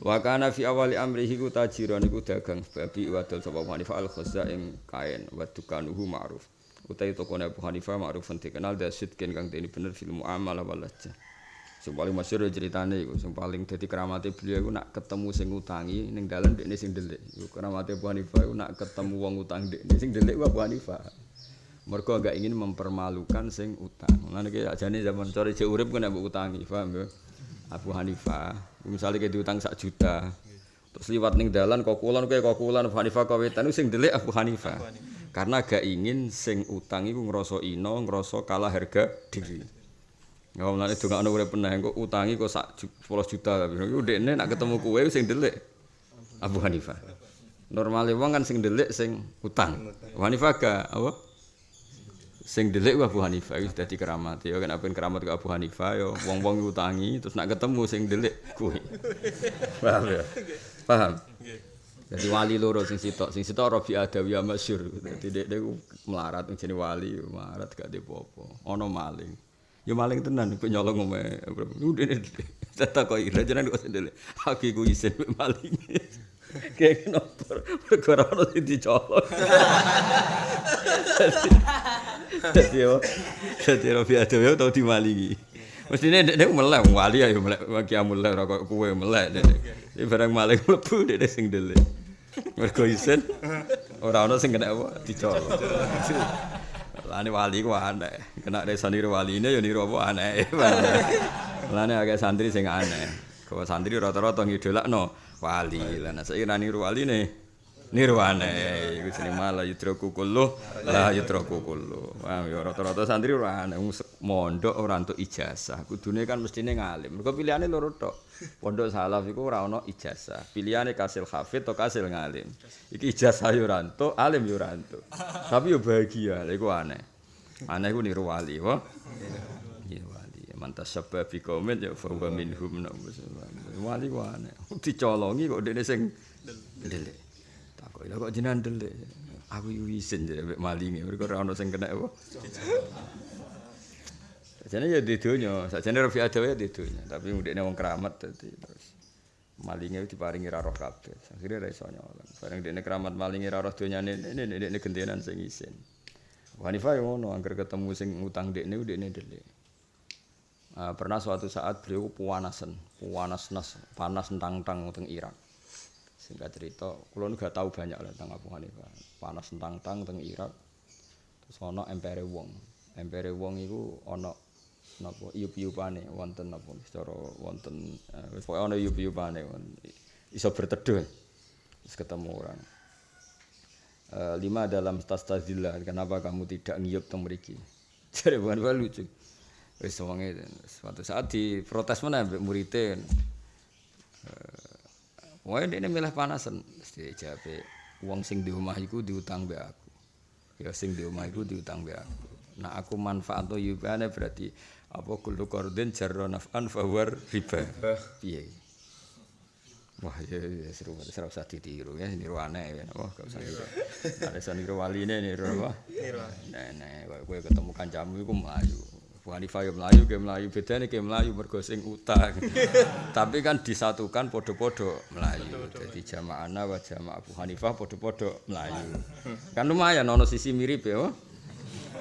Wa kana fi awali amrihi ku tajiran iku dagang babi wadol sapa Abu Hanifah al khazza ing kain wa dukanuhu ma'ruf. Utai tokone Abu Hanifah ma'ruf dikenal da sidkin kang dene bener fil muamalah wal lajah. Sing paling masyhur ceritane iku sing paling dadi keramate beliau iku nak ketemu sing utangi ning dalan dekne sing delik. Iku keramate Abu Hanifah iku nak ketemu wong utang dekne sing delik ku Abu Hanifah. Mergo ingin mempermalukan sing utang. Lan iki ajane zaman sore urip kena mbok utangi, paham ya? Abu Hanifah, misalnya kayak diutang sak juta, terus liwat ning dalan kok kulon kayak kok kulon Abu Hanifah kawetan sing delik Abu Hanifah. Karena gak ingin sing utang iku ngrasa ino, ngrasa kalah harga diri. Ya mulane dongakno urip peneh kok utangi kok sak 10 juta tapi iku dekne nak ketemu kowe sing delik Abu Hanifah. Normale wong kan sing delik sing utang. Abu Hanifah gak apa? Sing delik Abu Hanifah wis dadi keramat. Ya kan apen keramat ke Abu Hanifah ya wong-wong utangi terus nak ketemu sing delik kuwi paham ya? Paham? Jadi wali loro sing sitok sing sitok Rabi Adawiyah masyhur dadi dek dek melarat jenenge wali melarat gak apa-apa ana maling. Ya maling tenan kok nyolong omae udah tetap kok ira jenenge kok sendele aku iku isin maling kayak kenapa perkara ono sing dicolong Dadi yo. Dadi Rabi Adawi tau dimalingi. Mestine nek nek melek wali ayo melek kiamul ora kok kowe melek nek. Iki barang maling mlebu nek sing dele. Mergo isen ora ono sing kena apa dicolong. Lane wali ku aneh. Kena desa niru waline ya niru apa aneh. Lane agak santri sing aneh. Kau santri rata-rata ngidolakno wali. Lah saiki ra niru waline. Nirwane iku jeneng malah yudraku kullu la yudraku kullu wah ya? Rata-rata santri ora mondok ora entuk ijazah. Kudune kan mestine ngalim. Mergo pilihane loro tok. Pondok salaf iku ora ana ijazah. Pilihane kasil hafid atau kasil ngalim. Iki ijazah yo ora entuk alim yo ora entuk. Tapi yo bahagia lha iku aneh. Aneh iku niru wali wa iya wali. Mantas sebab bi komen ya fa minhum wali ku aneh. Dicolongi kok dene sing delik Kok lha kok jenengan delik. Aku yo isin jek malinge, mergo ora ono sing kena apa. Sajane ya di donya, sajane Rafi Adawa ya di donya, tapi ndekne wong keramat dadi terus malinge diparingi ra roh kabeh. Akhire ra iso nyolong. Bareng ndekne keramat malinge ra roh donyane ini ndekne gentenan sing isin. Hanifah yo ngono, angger ketemu sing utang ndekne ndekne delik. Uh, pernah suatu saat beliau puanasan, puanas nas, panas tentang-tentang teng Irak. Singkat cerita kula gak tahu banyak lah tentang Abu Hanifah panas tentang tang teng Irak. Terus ana empere wong. Empere wong iku ana napa iup-iupane wonten napa secara wonten uh, wis pokoke ana iup-iupane iso berteduh terus ketemu orang. Uh, lima dalam tas tazillah kenapa kamu tidak ngiup teng mriki? Jare bukan lucu. Wis wonge suatu saat di protes mana muridnya Wah, ini milih panasan. Mesti jawab, uang sing di rumah itu diutang be aku. Ya sing di rumah itu diutang be aku. Nah aku manfaat tuh yubane berarti apa kullu qardin jarra naf'an fa riba. Piye? Wah, ya, ya seru banget, seru usah ditiru ya, niru aneh ya, wah gak usah niru. Ada niru wali ini, niru apa? Niru. Nenek, gue ketemu kancamu itu melayu. Abu Hanifah ya Melayu, ke Melayu beda nih ke Melayu bergosing utang. Tapi kan disatukan podo-podo Melayu. Jadi jamaah Ana wa jamaah Abu Hanifah podo-podo Melayu. Kan lumayan nono sisi mirip ya.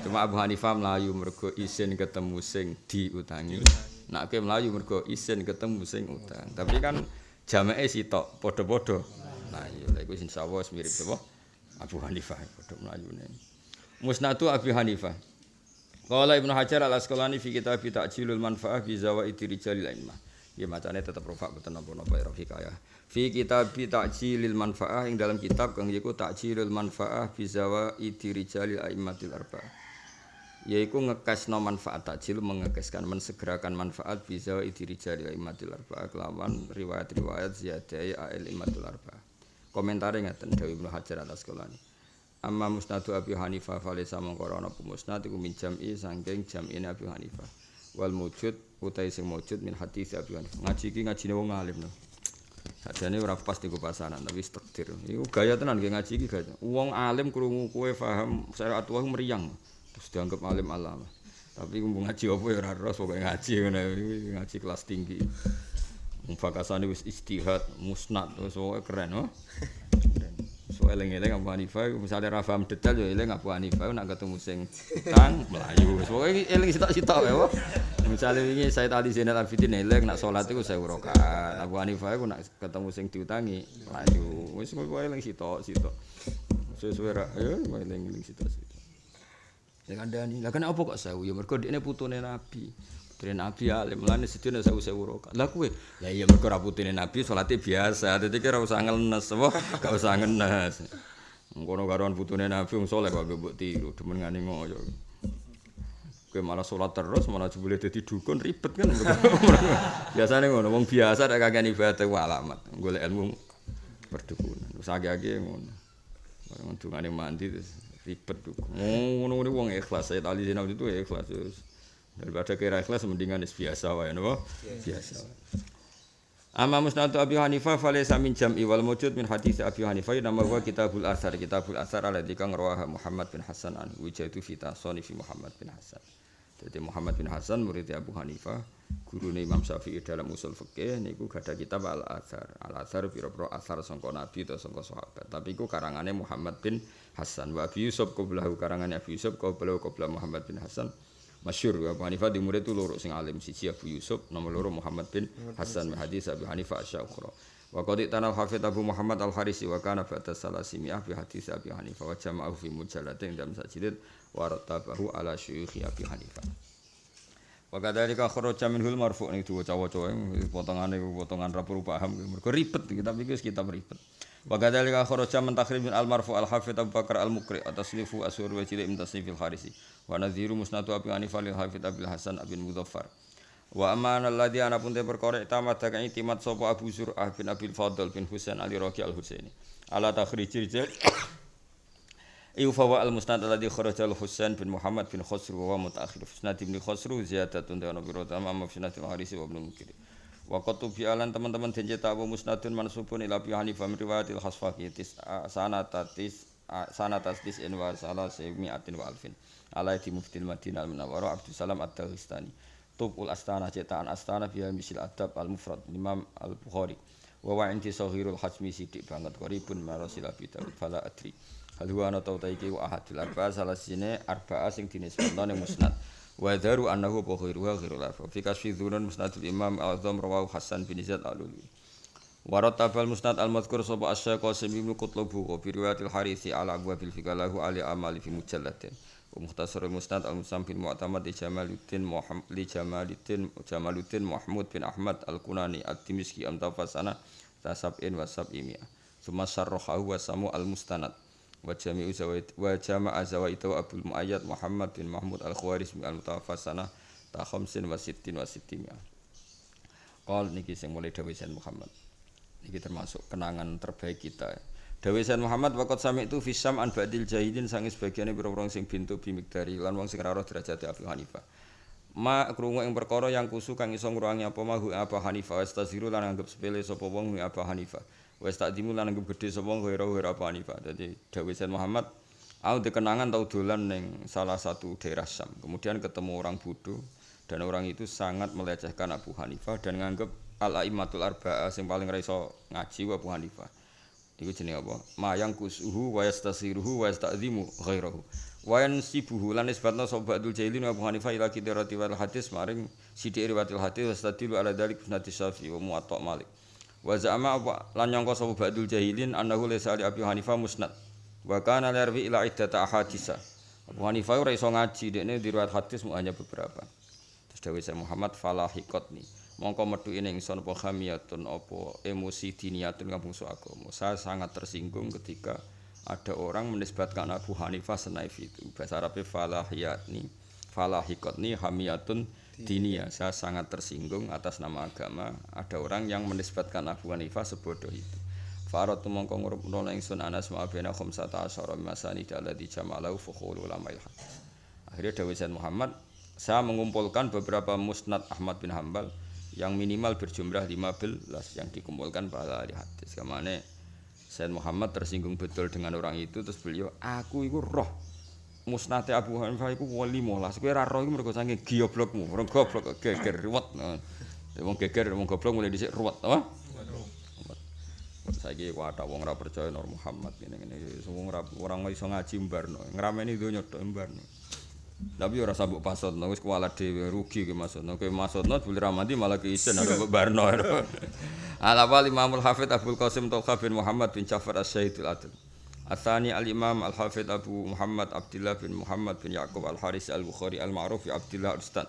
Cuma Abu Hanifah Melayu mergo isin ketemu sing diutangi. Nak ke Melayu mergo isin ketemu sing utang. Tapi kan jamaah sitok podo-podo Melayu. Lha iku insyaallah mirip apa? Abu Hanifah podo Melayu nih. Musnadu Abu Hanifah. Qala Ibnu Hajar al Asqalani fi kitab Ta'jilul Manfaah fi Zawaidi Rijalil A'immah. Ya macane tetep rofa boten napa-napa ya ya. Fi kitab Ta'jilil Manfaah ing dalam kitab kang yiku Ta'jilul Manfaah fi Zawaidi Rijalil A'immatil Arba'ah. Yaiku ngekesno manfaat takjil mengekeskan mensegerakan manfaat bisa idiri jari imatil arba kelawan riwayat-riwayat ziyadai ail imatil arba komentarnya ngeten Dewi Ibnu Hajar atas sekolah ini Amma musnadu Abi Hanifah falisa mengkoro ana musnad iku min jam'i saking jam'ine Abi Hanifah. Wal mujud utai sing mujud min hadis Abi Hanifah. Ngaji iki ngajine wong alim lho. Sajane ora pas diku pasanan tapi takdir. Iku gaya tenan nggih ngaji iki gaya. Wong alim krungu kowe paham syariat wae meriang. Terus dianggap alim alam. Tapi kumpul ngaji apa ya ora ros pokoke ngaji ngene ngaji kelas tinggi. Mufakasane wis istihad, musnad, wis keren, oh. So eling-eling Abu Hanifah, misalnya ra paham detail yo eling Abu Hanifah nak ketemu sing tang melayu. Pokoke eling sitok-sitok wae. Misalnya wingi Said Ali Zainal Abidin eling nak salat iku 1000 rakaat. Abu Hanifah iku nak ketemu sing diutangi melayu. Wis pokoke eling sitok-sitok. Sesuai ra, ya eling-eling sitok-sitok. Sing kandhani, lah kena apa kok sewu? Ya mergo dekne putune Nabi. Putune Nabi alim, mulane sedina sewu sewu rokat. Lah kuwe, ya iya mergo ra putune Nabi salate biasa. Dadi kira usah ngenes apa, gak usah ngenes. Ngono karoan putune Nabi wong saleh kok mbok tiru, demen ngani ngoyo. Kowe malah salat terus, malah jebule dadi dukun ribet kan. Biasane ngono, wong biasa nek kakek ibadah ku alamat, golek ilmu perdukunan. Wis age-age ngono. Bareng dungane mandi terus ribet dukun. Ngono-ngono wong ikhlas, saya tali sinau itu ikhlas terus. Daripada kira ikhlas mendingan is biasa wae napa? Biasa. Amma musnad Abi Hanifah falaysa min jam'i wal mujud min hadis Abi Hanifah nama wa kitabul asar kitabul asar alladzi kang rawaha Muhammad bin Hasan an wijatu fi tasani fi Muhammad bin Hasan. Jadi Muhammad bin Hasan murid Abu Hanifah, guru Imam Syafi'i dalam usul fikih niku gada kitab Al Athar. Al Athar pira-pira asar sangka Nabi atau sangka sahabat. Tapi iku karangane Muhammad bin Hasan. Wa Abi Yusuf qablahu karangane Abi Yusuf qablahu qabla Muhammad bin Hasan. Masyur Abu Hanifah di murid itu loro sing alim siji Abu Yusuf nomor loro Muhammad bin Hasan hadis Abu Hanifah asy-Syukhra. Wa qad tanah hafid Abu Muhammad Al-Harisi wa kana ba'da salasimiah bi hadis Abi Hanifah wa jama'ahu fi mujalladain dalam sajidid wa rattabahu ala syuyukhi Abi Hanifah. Wa kadzalika kharaja minhul marfu' ning diwaca-waca potongane potongan ra paham mergo ribet kitab iki wis kitab ribet. Wa kadzalika kharaja min takhrij min al-marfu' al-hafid Abu Bakar al-Mukri atasnifu asur wa cilik min tasnifil Harisi. Wa nadhiru musnadu Abi Hanifah lil hafid Abil Hasan Abin Mudzaffar. Wa amana alladhi ana pun te perkara tamat kang itimat sapa Abu Zur'ah bin Abil Fadl bin Husain Ali Raqi al-Husaini. Ala takhrijil Iu fawa al musnad alladhi kharaja al Husain bin Muhammad bin Khosru wa mutaakhir musnad ibn Khosru ziyadatun ta'ala bi rotama ma musnad al Harisi wa ibn Mukiri. Wa qatu fi alan teman-teman den cetak musnadun mansubun ila bi Hanifah riwayatil Khasfaqi tis sanatatis sanatatis in wa salasimiatin wa alfin. Ala di muftil Madinah al Munawwarah Abdul Salam Ad-Dagestani. Tubul Astana cetakan Astana biha misil adab al-mufrad Imam al-Bukhari. Wa wa inti sahirul hajmi sidik banget qaribun marasil abi Dawud fala adri. Hal huwa ana tau ta iki wa ahadul arba'a salah sine arba'a sing dinisbatno ning musnad. Wa daru annahu wa khairu wa khairul arba'a. Fi kasfi dzunun musnadul Imam Al-Azam rawahu Hasan bin Zaid al-Ulwi. Wa rattabal musnad al-madhkur sapa asy Qasim bin Qutlubu wa bi riwayatil Harisi ala abwabil fikalahu ali amali fi mujallatin. Wa mukhtasar musnad al-Musam bin Mu'tamad li Jamaluddin Muhammad li Jamaluddin Jamaluddin Mahmud bin Ahmad al-Kunani at-Timiski am tafasana tasabin wa sab'imiyah. Summa sarrahahu wa samu al-mustanad. Wa jami'u zawaid wa jama'a zawaitu Abdul Muayyad Muhammad bin Mahmud Al-Khawarizmi al-Mutawaffasana ta khamsin wa sittin wa sittimia. Qal niki sing mulai Sayyid Muhammad. Niki termasuk kenangan terbaik kita. Dawuh Sayyid Muhammad waqt sami itu fisam an ba'dil jahilin sange sebagiane pira-pira sing bintu bimikdari lan wong sing ora derajat Abu Hanifah. Ma krungu ing perkara yang kusu kang iso ngruwangi apa mahu Abu Hanifah wastaziru lan anggap sepele sapa wong Abu Hanifah. wis tak dimu lan anggap gedhe sapa ghairu ghairu apa Hanifah. Dadi dawuh Sayyid Muhammad, aku dikenangan tau dolan ning salah satu daerah Syam. Kemudian ketemu orang bodoh dan orang itu sangat melecehkan Abu Hanifah dan nganggep al-aimatul arba'ah sing paling ra ngaji Abu Hanifah. Iku jenenge apa? Mayang kusuhu wa yastasiruhu wa yasta'zimu ghairahu. Wa yansibuhu lan isbatna Abdul Jailin Abu Hanifah ila kitabati wal hadis maring sithik riwayatil hadis wastadilu ala dalik sunati Syafi'i wa Muwatta Malik. Wa za'ama lan nyangka sapa Ba'dul Jahilin annahu laysa li Abi Hanifah musnad. Wa kana larwi ila iddata ahadisa. Abu Hanifah ora iso ngaji dekne di riwayat hadis mu hanya beberapa. Terus dawuh Syekh Muhammad falahikotni. Mongko metu ing ingsun apa khamiyatun apa emosi diniyatun kampung agama. Saya sangat tersinggung ketika ada orang menisbatkan Abu Hanifah senaif itu. Bahasa Arabnya falahiyatni. Falahikotni hamiyatun dinia. Saya sangat tersinggung atas nama agama. Ada orang yang menisbatkan Abu Hanifah sebodoh itu. Farad tu mongko ngurupno ingsun Anas ma bena khamsata asyara masani alladhi jama'alahu fukhul ulama akhirnya Dawud Said Muhammad saya mengumpulkan beberapa musnad Ahmad bin Hambal yang minimal berjumlah 15 yang dikumpulkan pada ahli hadis. Ke mana Said Muhammad tersinggung betul dengan orang itu terus beliau aku itu roh musnate Abu Hanifah iku wali molas. Kowe ora ro iku mergo saking goblokmu, mergo goblok geger ruwet. Wong geger wong goblok mulai dhisik ruwet, apa? Saiki kuwi wong ora percaya Nur Muhammad ngene-ngene. Wong ora orang iso ngaji mbarno. Ngrameni donya tok mbarno. Tapi ora sabuk pasutno wis kualat dhewe rugi ki maksudno. Kowe maksudno boleh ramadi malah ki isen ada barno. Al awal Imamul Hafid Abdul Qasim Tolha bin Muhammad bin Ja'far As-Sayyidul Adil. Atsani Al-Imam Al-Hafid Abu Muhammad Abdullah bin Muhammad bin Yaqub Al-Haris Al-Bukhari Al-Ma'ruf bi Abdullah Ustad.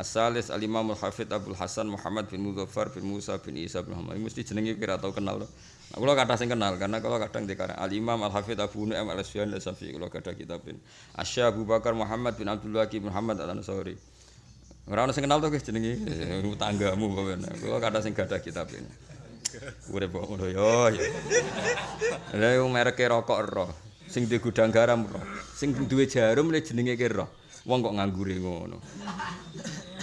As-Salis Al-Imam Al-Hafid Abdul Hasan Muhammad bin Muzaffar bin Musa bin Isa bin Muhammad. Mesti jenenge kira tau kenal. Nah, kalau kata sing kenal karena kalau kadang dikarang Al-Imam Al-Hafid Abu Nu'aim Al-Asfiyan Al-Safi kalau kata kitabin. Asy Abu Bakar Muhammad bin Abdul bin Muhammad Al-Ansari. Ora ono sing kenal to guys jenenge eh, tanggamu pokoknya. Kalau kata sing gadah kitabin. Urip kok ngono yo. Lah yo mereke rokok ero. Sing di gudang garam ero. Sing duwe jarum le jenenge ki ero. Wong kok nganggure ngono.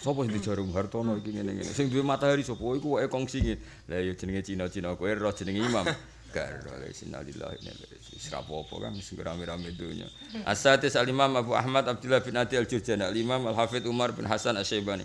Sopo sing jarum Hartono iki ngene-ngene. Sing duwe matahari sapa iku wae kongsi iki. Lah yo jenenge Cina-Cina kowe ero jenenge Imam. Karo le sinalillah ini wis rapopo kan sing rame-rame dunya. Asatis al-Imam Abu Ahmad Abdullah bin Adi al-Jurjani, al-Imam Al-Hafidz Umar bin Hasan Asy-Syaibani.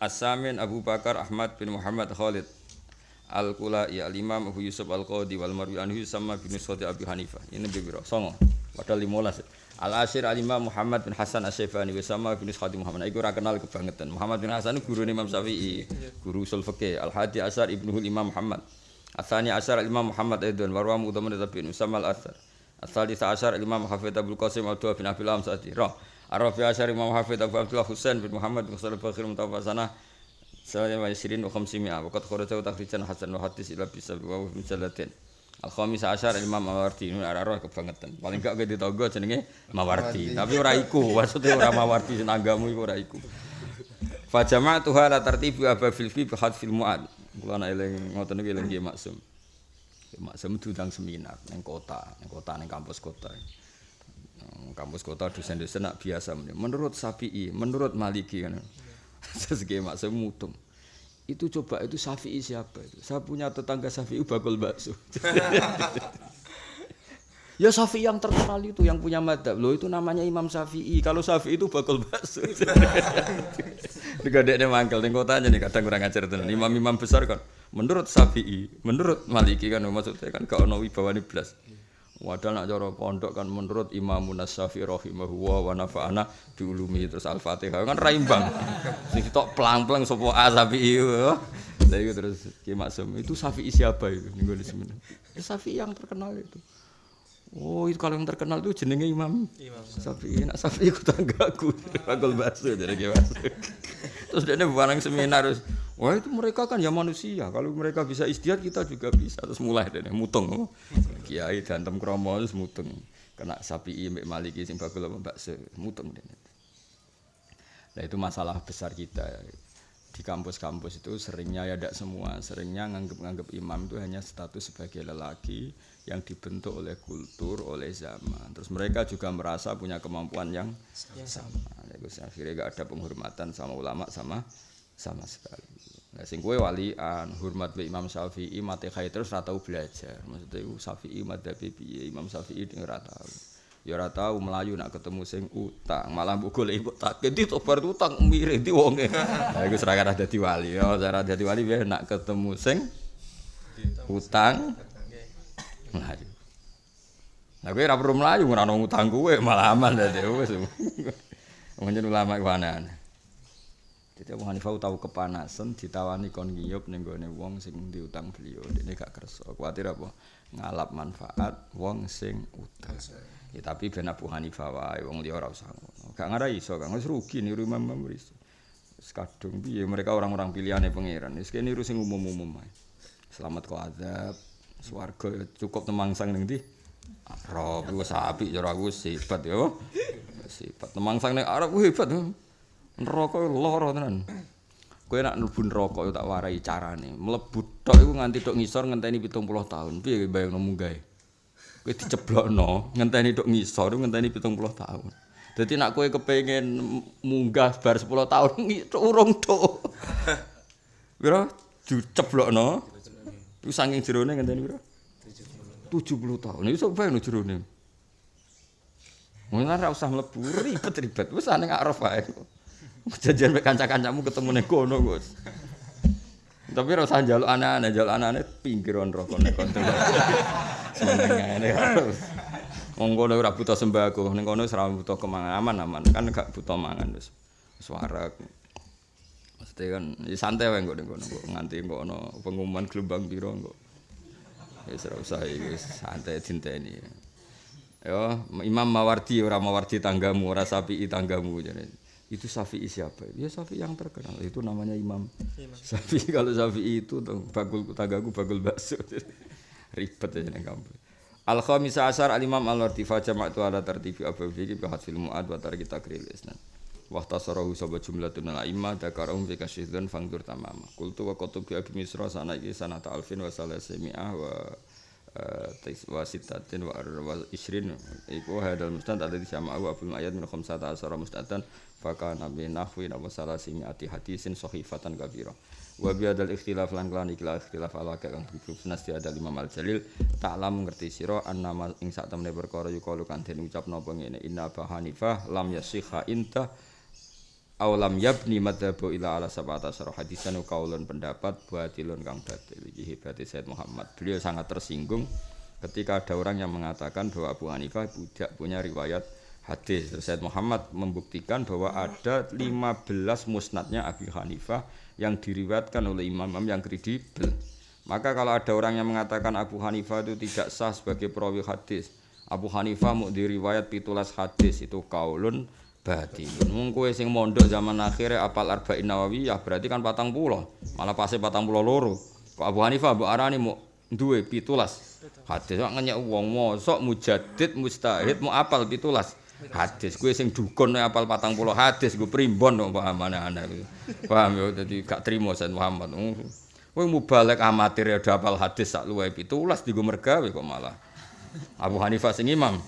As-Samin Abu Bakar Ahmad bin Muhammad Khalid Al-Qulai Al-Imam Abu Yusuf Al-Qadi wal Marwi anhu sama bin Sudi Abi Hanifah. Ini biro songo. Padahal 15. Al-Ashir Al-Imam Muhammad bin Hasan Asy-Syaibani wa sama bin Khadi Muhammad. Iku ora kenal kebangetan. Muhammad bin Hasan guru Imam Syafi'i, guru usul fikih. Al-Hadi Asar Ibnu Imam Muhammad. Asani Asar Al-Imam Muhammad Aidun warwa Udaman Tabi'in Usama Al-Asar. Asali Asar Imam Hafidz Abdul Qasim Abdul bin Abil Amsati. Roh. Arafi Asar Imam Hafidz Abu Abdullah Husain bin Muhammad bin Khalid Bakhir Mutawafasana Sallallahu wa yasirin wa khamsimi'a wa qad kharaja takhrijan hasan wa hadis ila bisa wa misallatin Al khamis asyar Imam Mawardi. Ini arah kebangetan. Paling gak gede togo jenenge Mawardi. Tapi ora iku. Maksudnya ora Mawardi sing iku ora iku. Fa jama'tu hala tartibi aba fil fi bi hadfil mu'ad. Kula nek eling ngoten iki eling maksum. Maksum diundang seminar ning kota ning kota ning kampus kota. Kampus kota dosen-dosen nak biasa menurut Syafi'i, menurut Maliki kan. Sesegi maksud mutung. Itu coba itu Syafi'i siapa itu? Saya punya tetangga Syafi'i bakul bakso. ya Syafi'i yang terkenal itu yang punya madhab. Loh itu namanya Imam Syafi'i. Kalau Syafi'i itu bakul bakso. Digadeknya mangkel ning kotanya nih kadang kurang ajar tenan. Imam-imam besar kan menurut Syafi'i, menurut Maliki kan maksudnya kan gak ono wibawane blas. Wadah nak cara pondok kan menurut Imam Syafi'i rahimahullah wa nafa'ana diulumi terus Al-Fatihah kan raimbang. Sing tok plang-plang sapa Syafi'i. Lah itu terus Ki Maksum itu Syafi'i siapa itu ning ngene semen. Ya Syafi'i yang terkenal itu. Oh itu kalau yang terkenal itu jenenge Imam Imam Syafi'i. Nak Syafi'i ku tanggaku. Bakso dari Ki Maksum. Terus dia barang seminar terus Wah itu mereka kan ya manusia. Kalau mereka bisa istiad kita juga bisa. Terus mulai deh mutung. Kiai dantem kromo terus mutung. Kena sapi mbek maliki sing bakul bakso mutung deh. Nah itu masalah besar kita di kampus-kampus itu seringnya ya tidak semua seringnya nganggep-nganggep imam itu hanya status sebagai lelaki yang dibentuk oleh kultur oleh zaman terus mereka juga merasa punya kemampuan yang sama, sama. akhirnya gak ada penghormatan sama ulama sama sama sekali. Nah, sing kowe walian, hormat be Imam Syafi'i, mate khair terus ora tau belajar. Maksudnya iku Syafi'i madzhab piye? Imam Syafi'i ding ora tau. Ya ora tau melayu nak ketemu sing utang, malah golek ibu tak ganti tobar utang mirip di wonge. Lah iku serakah dadi wali. Ya cara dadi wali biar nak ketemu sing utang. Melayu. Nah, ora perlu melayu ono utang kowe malah aman dadi wis. Mungkin ulama iku aneh. Jadi Abu Hanifah tahu kepanasan ditawani kon ngiyup ning gone wong sing diutang beliau. Dene gak kersa. Kuwatir apa? Ngalap manfaat wong sing utang. Ya tapi ben Abu Hanifah wae wong liya ora usah ngono. Gak ngara iso, gak wis rugi niru Imam Imam Wis piye mereka orang-orang pilihane pangeran. Wis kene niru sing umum-umum ae. Selamat kok azab. Swarga cukup temangsang ning ndi? Arab wis apik cara aku sifat yo. Sifat temangsang ning Arab hebat. Neraka lara tenan. Kowe nek mlebu neraka tak warai carane. Mlebu tok iku nganti tok ngisor ngenteni 70 tahun. Piye bayangno munggah? Kowe diceblokno ngenteni tok ngisor ngenteni 70 tahun. Dadi nek kowe kepengin munggah bar 10 tahun urung tok. Pira diceblokno? Iku saking jerone ngenteni pira? 70 tahun. Iku bayangno jerone. Mungkin ora usah mlebu ribet-ribet. Wis ning arep wae. Jajan mek kanca-kancamu ketemu ning kono, Gus. Tapi ora usah njaluk aneh-aneh, njaluk aneh-aneh pinggiran rokok nek konten. Senengane harus. Wong kono ora butuh sembako, ning kono ora butuh kemangan aman-aman, kan gak butuh mangan. Wis warak. Mesti kan santai wae kok ning kono nganti kok ana pengumuman gelombang piro kok. Wis ora usah iki santai dinteni. Ya, Imam Mawardi ora Mawardi tanggamu, ora Sapi tanggamu jadi. Itu Syafi'i siapa? Ya Syafi'i yang terkenal. Itu namanya Imam. Syafi'i kalau Syafi'i itu tuh bakul tanggaku bakul bakso. Ribet aja ning kampung. Al khamisa asar al imam al wartifa jama'tu ala tartibi abu fikri bi hadfil mu'ad wa tarki takril isnan. Wa tasarahu sabab jumlatun al imma dakarahum fi kasyidun fangdur tamama. Qultu wa qatubi abi misra sana iki sanata alfin wa salasimi'ah wa tais wa sitatin wa isrin iku hadal mustad ada di sama Abu Abdul Ayat min khamsata asara mustadan fa nabi nahwi wa salasimi'ati hadisin sahifatan kabira. Wa bi adal ikhtilaf lan kelan ikhtilaf ikhtilaf ala kang sunas di ada lima mal jalil taklam ngerti sira annama ing sak temene perkara yukalu kan den ucapno apa ngene. Inna ba hanifah lam yasikha inta aw lam yabni madhabu ila ala sabata sarah hadisan kaulun pendapat batilun kang batil. Iki hebate Said Muhammad. Beliau sangat tersinggung ketika ada orang yang mengatakan bahwa Abu Hanifah tidak punya riwayat hadis Said Muhammad membuktikan bahwa ada 15 musnadnya Abu Hanifah yang diriwayatkan oleh imam-imam yang kredibel. Maka kalau ada orang yang mengatakan Abu Hanifah itu tidak sah sebagai perawi hadis, Abu Hanifah mau diriwayat pitulas hadis itu kaulun batilun. Wong kowe mondok zaman akhir apal arba'in nawawiyah berarti kan patang pulau, malah pasti patang pulau loro. Kok Abu Hanifah mbok arani mau duwe pitulas hadis kok ngenyek wong mosok mujadid mustahid mau apal pitulas hadis. Gue sing dukun apal patang puluh. Hadis gue primbon dong paham mana anak paham ya? Jadi gak terima Said Muhammad. Gue mau balik amatir ya apal hadis sak luwe pitulas di gue mergawe kok malah. Abu Hanifah sing imam